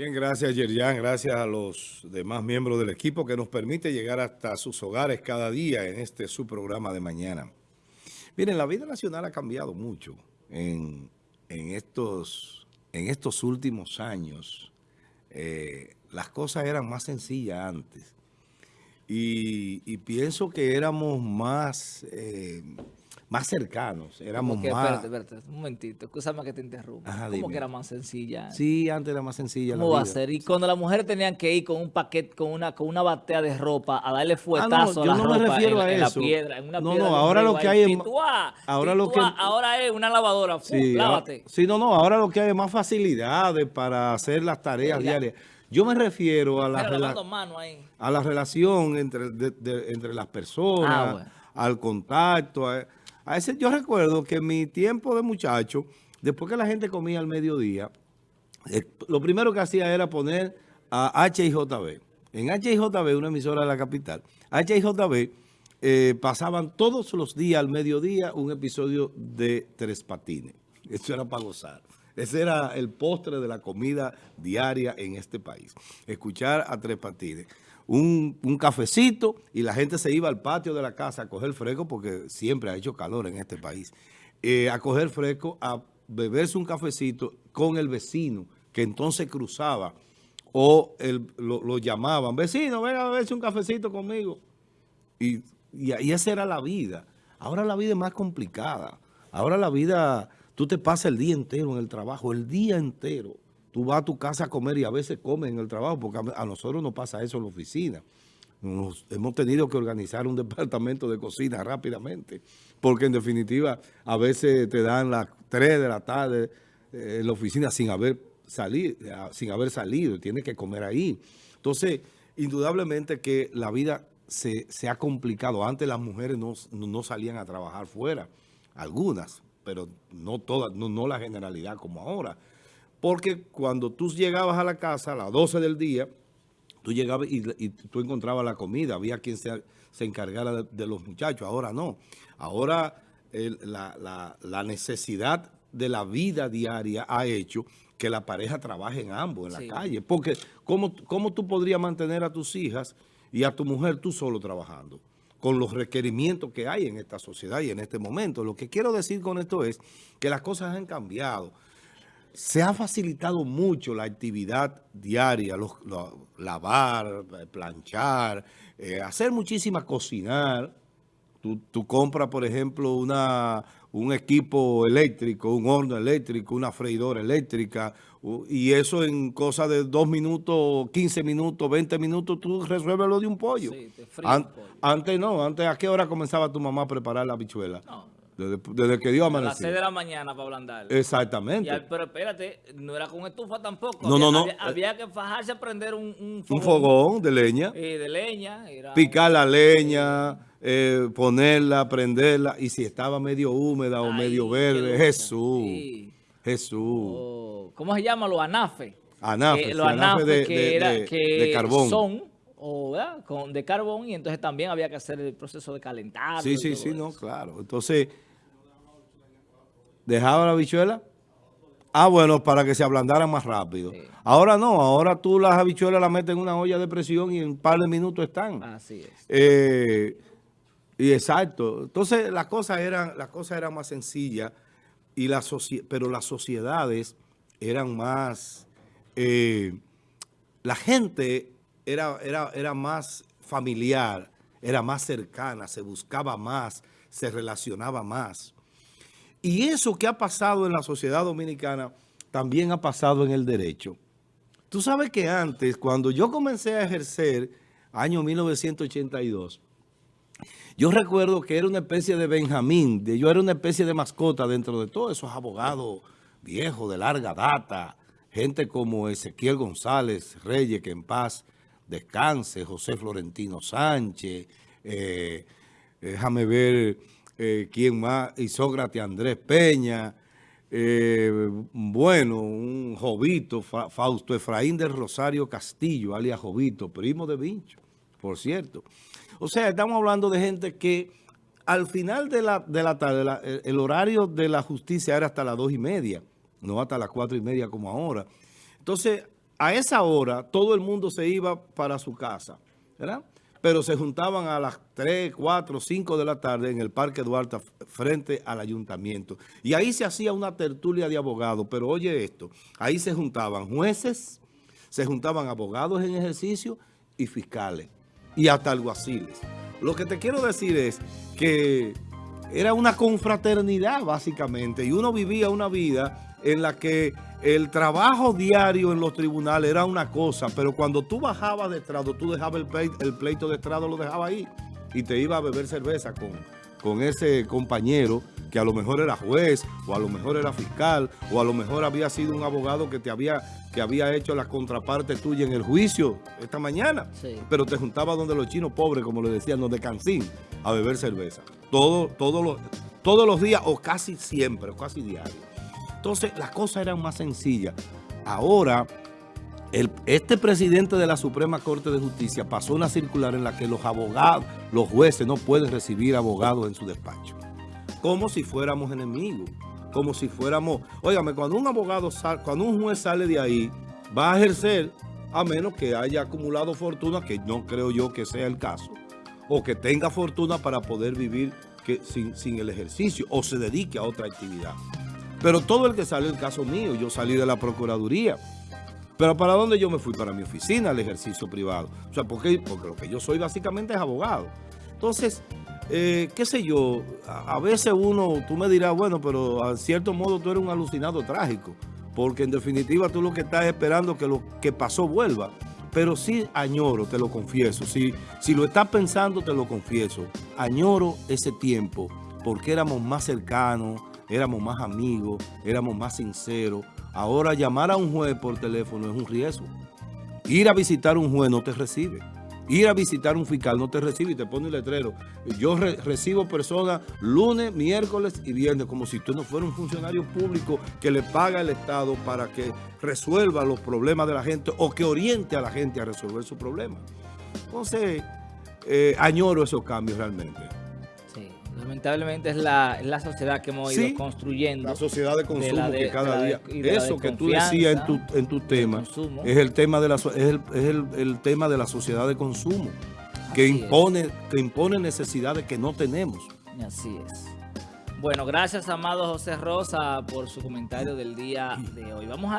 Bien, gracias Yerjan, gracias a los demás miembros del equipo que nos permite llegar hasta sus hogares cada día en este su programa de mañana. Miren, la vida nacional ha cambiado mucho en, estos, en estos últimos años. Eh, las cosas eran más sencillas antes y, pienso que éramos más... Eh, más cercanos, éramos más... Espérate, espérate, un momentito, escúchame que te interrumpa. ¿Cómo que era más sencilla? Sí, antes era más sencilla ¿Cómo va a ser? Y cuando las mujeres tenían que ir con un paquete, con una con una batea de ropa a darle fuetazo ah, no, a la no me refiero a eso. la piedra, en una no, piedra no, ahora lo que hay es... ahora lo que... Ahora es una lavadora, sí, lávate. sí, no, no, ahora lo que hay es más facilidades para hacer las tareas diarias. Yo me refiero a la, a la relación entre, entre las personas, ah, al contacto, a, a ese, yo recuerdo que mi tiempo de muchacho, después que la gente comía al mediodía, eh, lo primero que hacía era poner a HIJB. En HIJB, una emisora de la capital, HIJB eh, pasaban todos los días al mediodía un episodio de Tres Patines. Eso era para gozar. Ese era el postre de la comida diaria en este país. Escuchar a Tres Patines un, cafecito y la gente se iba al patio de la casa a coger fresco porque siempre ha hecho calor en este país. Eh, a coger fresco, a beberse un cafecito con el vecino que entonces cruzaba o lo, llamaban, vecino, venga a beberse un cafecito conmigo. Y, y, esa era la vida. Ahora la vida es más complicada. Ahora la vida, tú te pasas el día entero en el trabajo, el día entero. Tú vas a tu casa a comer y a veces comes en el trabajo, porque a, nosotros nos pasa eso en la oficina. hemos tenido que organizar un departamento de cocina rápidamente, porque en definitiva a veces te dan las 3 de la tarde eh, en la oficina sin haber, salido, sin haber salido, tienes que comer ahí. Entonces, indudablemente que la vida se, ha complicado. Antes las mujeres no, salían a trabajar fuera, algunas, pero no todas, no la generalidad como ahora. Porque cuando tú llegabas a la casa a las 12 del día, tú llegabas y, tú encontrabas la comida, había quien se, encargara de, los muchachos, ahora no. Ahora la, necesidad de la vida diaria ha hecho que la pareja trabaje en ambos, en la calle. Porque ¿cómo, ¿cómo tú podrías mantener a tus hijas y a tu mujer tú solo trabajando? con los requerimientos que hay en esta sociedad y en este momento. Lo que quiero decir con esto es que las cosas han cambiado se ha facilitado mucho la actividad diaria, los, lavar, planchar, eh, hacer muchísimas, cocinar. Tú, compras, por ejemplo, una, un equipo eléctrico, un horno eléctrico, una freidora eléctrica, y eso en cosa de dos minutos, 15 minutos, 20 minutos, tú resuelves lo de un pollo. Sí, te Antes no, antes ¿a qué hora comenzaba tu mamá a preparar la bichuela? No. Desde, que dio amanecer. A las 6 de la mañana para ablandar. Exactamente. pero espérate, no era con estufa tampoco. No, no, no. Había, que fajarse a prender un, un, fogón. Un fogón de leña. Eh, de leña. Picar la leña, eh, ponerla, prenderla. Y si estaba medio húmeda o medio verde, Jesús. Jesús. Oh, ¿Cómo se llama? Los anafes. Anafe, eh, los anafes de, que, era, de carbón. son o Con, de carbón y entonces también había que hacer el proceso de calentar. Sí, sí, sí, no, claro. Entonces, ¿Dejaba la habichuela? Ah, bueno, para que se ablandaran más rápido. Ahora no, ahora tú las habichuelas las metes en una olla de presión y en un par de minutos están. Así es. Eh, y exacto. Entonces las cosas eran, las cosas eran más sencillas, y la pero las sociedades eran más... Eh, la gente era, era, era más familiar, era más cercana, se buscaba más, se relacionaba más. Y eso que ha pasado en la sociedad dominicana también ha pasado en el derecho. Tú sabes que antes, cuando yo comencé a ejercer, año 1982, yo recuerdo que era una especie de Benjamín, de, yo era una especie de mascota dentro de todos esos abogados viejos de larga data, gente como Ezequiel González Reyes, que en paz descanse, José Florentino Sánchez, eh, déjame ver eh, ¿quién más? Isócrates Andrés Peña, eh, bueno, un Jovito, Fausto Efraín del Rosario Castillo, alias Jovito, primo de Vincho, por cierto. O sea, estamos hablando de gente que al final de la, de la tarde, el, horario de la justicia era hasta las dos y media, no hasta las cuatro y media como ahora. Entonces, a esa hora todo el mundo se iba para su casa, ¿verdad? Pero se juntaban a las 3, 4, 5 de la tarde en el Parque Duarte frente al ayuntamiento. Y ahí se hacía una tertulia de abogados, pero oye esto, ahí se juntaban jueces, se juntaban abogados en ejercicio y fiscales, y hasta alguaciles. Lo que te quiero decir es que era una confraternidad básicamente, y uno vivía una vida en la que el trabajo diario en los tribunales era una cosa, pero cuando tú bajabas de estrado, tú dejabas el, pleito, de estrado, lo dejabas ahí y te iba a beber cerveza con, con ese compañero que a lo mejor era juez, o a lo mejor era fiscal, o a lo mejor había sido un abogado que te había, que había hecho la contraparte tuya en el juicio esta mañana. Pero te juntaba donde los chinos pobres, como le decían, donde cancín, a beber cerveza. Todo, todos, los, todos los días, o casi siempre, o casi diario. Entonces, las cosas eran más sencillas. Ahora, este presidente de la Suprema Corte de Justicia pasó una circular en la que los abogados, los jueces no pueden recibir abogados en su despacho. Como si fuéramos enemigos. Como si fuéramos... Óigame, cuando un abogado, sale, cuando un juez sale de ahí, va a ejercer a menos que haya acumulado fortuna, que no creo yo que sea el caso, o que tenga fortuna para poder vivir sin el ejercicio, o se dedique a otra actividad. Pero todo el que sale, el caso mío, yo salí de la Procuraduría. Pero ¿para dónde yo me fui? Para mi oficina, al ejercicio privado. O sea, porque, porque lo que yo soy básicamente es abogado. Entonces, eh, qué sé yo, a, veces uno, tú me dirás, bueno, pero a cierto modo tú eres un alucinado trágico. Porque en definitiva tú lo que estás esperando que lo que pasó vuelva. Pero sí añoro, te lo confieso. Si, si lo estás pensando, te lo confieso. Añoro ese tiempo porque éramos más cercanos, éramos más amigos, éramos más sinceros. Ahora llamar a un juez por teléfono es un riesgo. Ir a visitar un juez no te recibe. Ir a visitar un fiscal no te recibe y te pone un letrero. Yo recibo personas lunes, miércoles y viernes, como si tú no fueras un funcionario público que le paga el Estado para que resuelva los problemas de la gente o que oriente a la gente a resolver sus problemas. Entonces, eh, añoro esos cambios realmente. Lamentablemente es la, la sociedad que hemos ido construyendo. La sociedad de consumo que cada día. Eso que tú decías en tu, en tu tema es el tema de la es el, es el, tema de la sociedad de consumo que impone que impone necesidades que no tenemos. Así es. Bueno, gracias amado José Rosa por su comentario del día de hoy. Vamos a